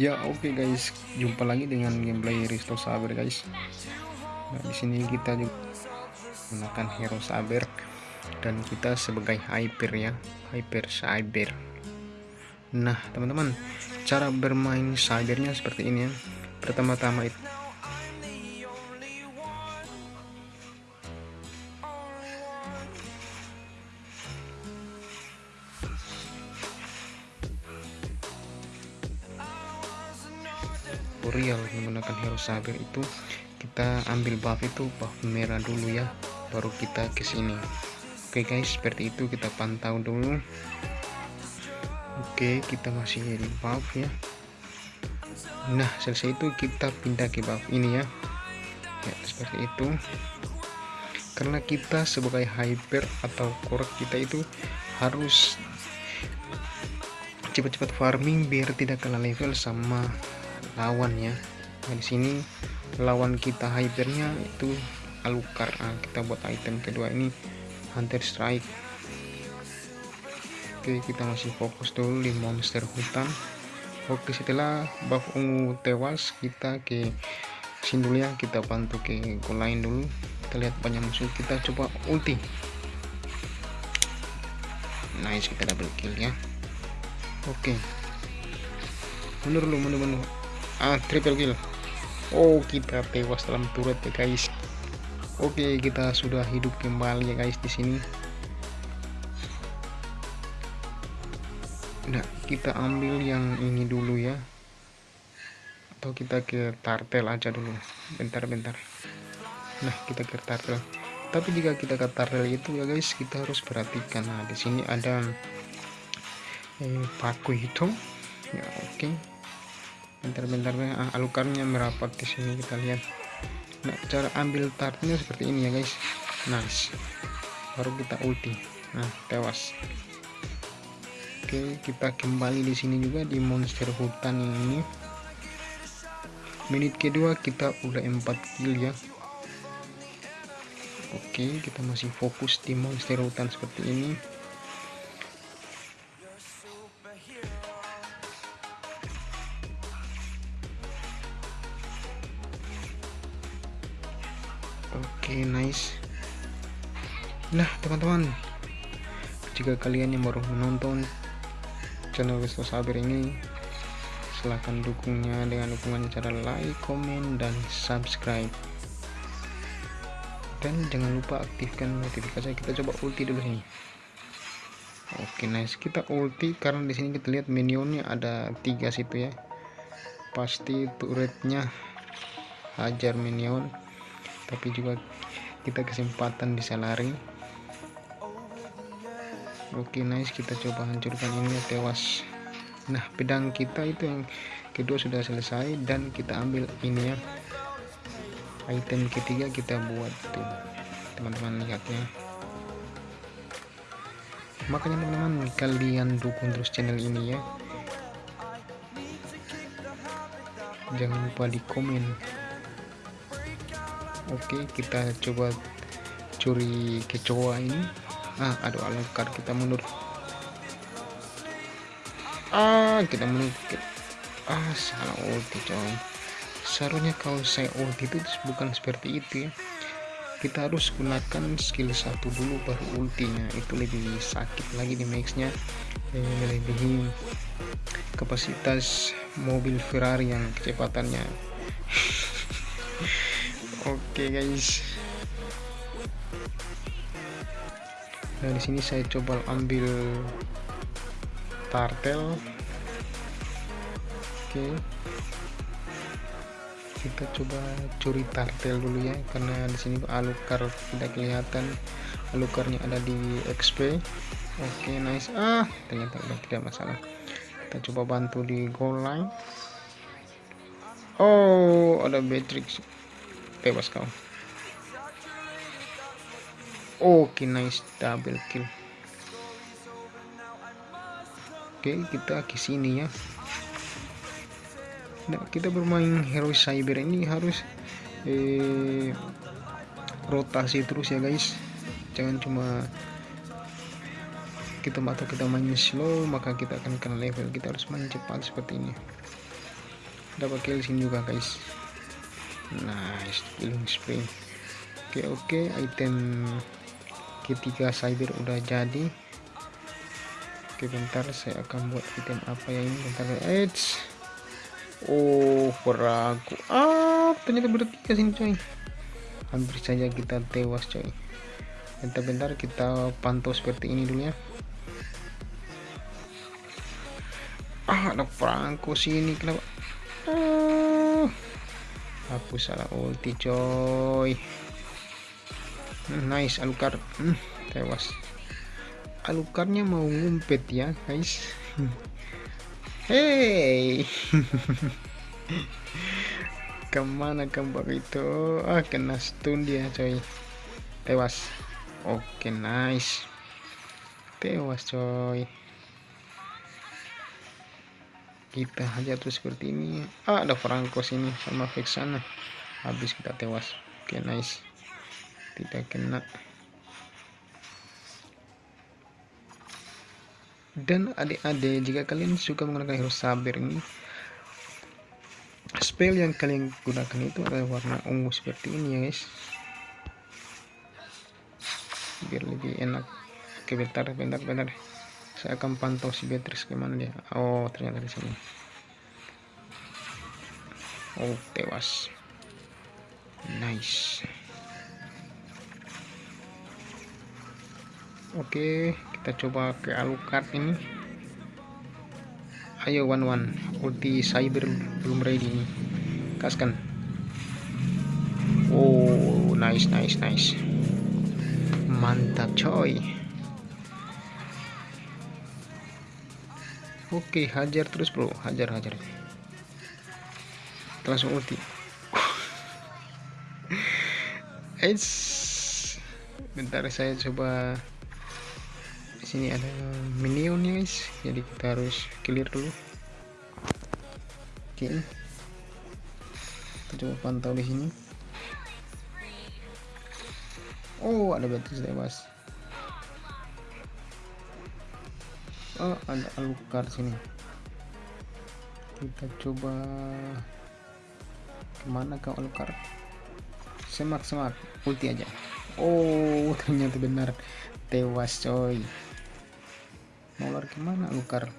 Ya oke okay guys, jumpa lagi dengan gameplay Risto Saber guys. Nah di sini kita juga menggunakan hero Saber dan kita sebagai hyper ya, hyper Saber. Nah teman-teman, cara bermain Sabernya seperti ini ya. Pertama-tama itu menggunakan hero saber itu kita ambil buff itu buff merah dulu ya baru kita ke sini. Oke guys seperti itu kita pantau dulu. Oke kita masih di buff ya. Nah selesai itu kita pindah ke buff ini ya, ya seperti itu. Karena kita sebagai hyper atau core kita itu harus cepat-cepat farming biar tidak kalah level sama lawan ya nah, di sini lawan kita hypernya itu alukar nah, kita buat item kedua ini hunter strike. Oke kita masih fokus dulu di monster hutan. Oke setelah buff ungu tewas kita ke sini dulu ya. Kita bantu ke goal lain dulu. Kita lihat banyak musuh. Kita coba ulti. Nice kita double kill ya. Oke. Mundur dulu mundur mundur. Ah triple kill oh kita tewas dalam turret ya guys. Oke kita sudah hidup kembali ya guys di sini. Nah kita ambil yang ini dulu ya. Atau kita ke tartel aja dulu. Bentar-bentar nah kita ke tartel. Tapi jika kita ke tartel itu ya guys kita harus perhatikan. Nah di sini ada eh, paku hitung ya oke. okay bentar-bentar ah, alukarnya merapat di sini kita lihat. Nah cara ambil tartnya seperti ini ya guys. Nice. Baru kita ulti. Nah tewas. Oke kita kembali di sini juga di monster hutan ini. Menit kedua kita udah 4 kill ya. Oke kita masih fokus di monster hutan seperti ini teman-teman. Jika kalian yang baru menonton channel Wisto Saber ini silahkan dukungnya dengan dukungan cara like, komen, dan subscribe. Dan jangan lupa aktifkan notifikasi. Kita coba ulti dulu sini oke nice. Kita ulti karena di sini kita lihat minionnya ada tiga situ ya. Pasti turretnya hajar minion. Tapi juga kita kesempatan bisa lari oke nice. Kita coba hancurkan ini tewas. Nah pedang kita itu yang kedua sudah selesai dan kita ambil ini ya. Item ketiga kita buat tuh. Teman-teman lihatnya makanya teman-teman kalian dukung terus channel ini ya. Jangan lupa di komen oke kita coba curi kecoa ini ah aduh alangkar kita mundur. Ah kita mundur ah salah ulti coy seharusnya kalau saya ulti itu bukan seperti itu ya. Kita harus gunakan skill satu dulu baru ultinya. Itu lebih sakit lagi di maxnya. Eh, lebih kapasitas mobil Ferrari yang kecepatannya. Oke okay, guys nah di sini saya coba ambil tartel. Oke. Kita coba curi tartel dulu ya karena di sini alukar tidak kelihatan. Alukarnya ada di XP oke nice. Ah ternyata udah tidak masalah. Kita coba bantu di goal line. Oh ada Beatrix tewas kau oke okay, nice. Double kill. Oke okay, kita ke sini ya. Nah kita bermain hero cyber ini harus eh, rotasi terus ya guys. Jangan cuma kita atau kita main slow maka kita akan kena level. Kita harus main cepat seperti ini. Dapat kill sini juga guys. Nice killing spring oke oke item ketiga cyber udah jadi oke bentar saya akan buat item apa yang ini bentar Eits. oh peraku ah ternyata bertiga sini coy. Hampir saja kita tewas coy. Bentar-bentar kita pantau seperti ini dulu ya. Ah ada perangko sini kenapa? Ah, aku salah ulti coy nice alukar. Hmm, tewas. Alukarnya mau ngumpet ya guys. Hey. Ke mana kembang itu? Ah kena stun dia coy. Tewas. Oke okay, nice. Tewas coy. Kita aja tuh seperti ini. Ah ada Franco sini sama Vexana. Habis kita tewas. Oke okay, nice tidak kena. Dan adik-adik jika kalian suka menggunakan hero saber ini spell yang kalian gunakan itu adalah warna ungu seperti ini ya guys. Biar lebih enak. Oke bentar bentar bentar. Saya akan pantau si Beatrice ke mana dia. Oh ternyata di sini. Oh tewas. Nice oke kita coba ke Alucard ini. Ayo one one ulti cyber belum ready nih. Kaskan. Oh nice nice nice. Mantap coy. Oke, hajar terus bro, hajar hajar. Langsung ulti. Eits. Bentar saya coba sini ada minion guys. Jadi kita harus clear dulu. Oke. Kita coba pantau di sini. Oh, ada batu tewas. oh ada alukar sini kita coba ke mana kau alukar semak semak ulti aja oh ternyata benar tewas coy mau lari ke mana alukar.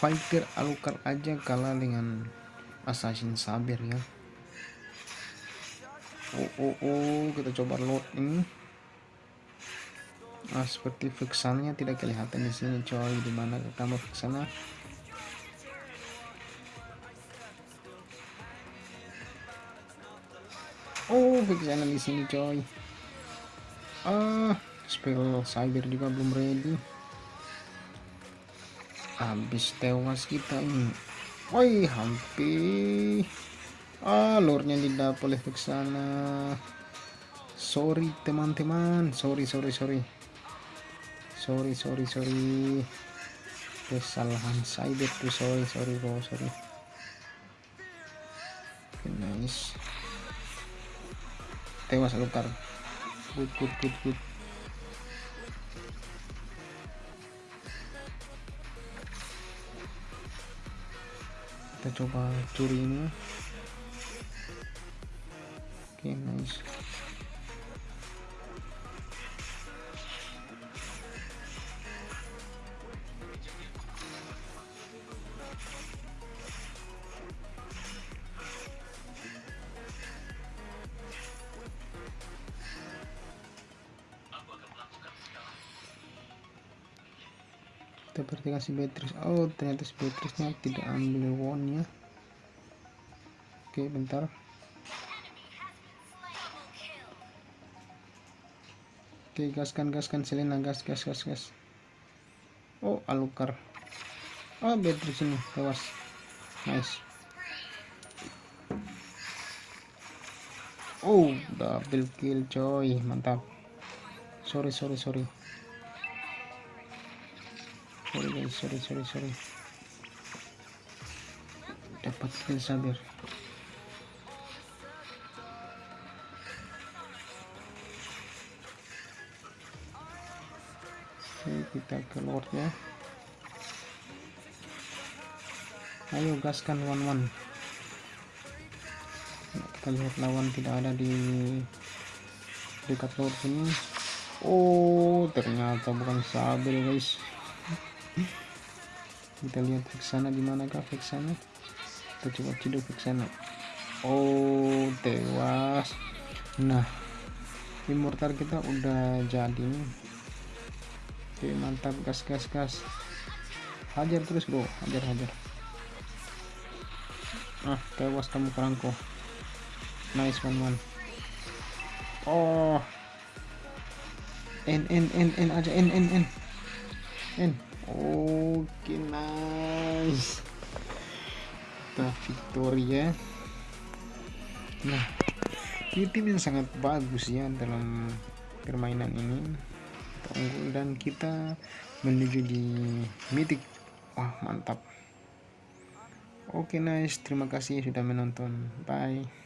Fighter alukar aja kalah dengan assassin saber ya. Oh oh oh kita coba load ini. Nah seperti fixannya tidak kelihatan di sini coy. Di mana kamu fiksana oh fixannya di sini coy. Ah spell cyber juga belum ready habis tewas kita ini. Woi hampir. Lornya tidak boleh ke sana. Sorry teman-teman. Sorry sorry sorry. Sorry sorry sorry. Kesalahan cyber tuh sorry sorry bro sorry. Okay, nice. Tewas lukar. Good good good good kita coba curi ini. Oke okay, nice kita perhatikan si Beatrice. Oh ternyata si Beatrice nya tidak ambil won ya oke bentar. Oke gaskan gaskan Selena. Gas gas gas gas. Oh Alukar. Oh Beatrice ini. Tewas. Nice. Oh double kill coy. Mantap. Sorry sorry sorry sorry guys sorry sorry sorry. Dapat kill sabir oke kita ke lord ya ayo gaskan one-one. Kita lihat lawan tidak ada di dekat laut sini oh ternyata bukan sabar guys kita lihat ke sana di manakah ke sana kita coba ciduk ke sana oh tewas. Nah immortal kita udah jadi oke mantap. Gas gas gas. Hajar terus bro. Hajar hajar. Ah tewas kamu kerangko nice one one oh. N n n n aja. N n n. N oke nice. Kita victory ya. Nah ini tim yang sangat bagus ya dalam permainan ini. Kita unggul dan kita menuju di mythic. Wah mantap. Oke nice. Terima kasih sudah menonton. Bye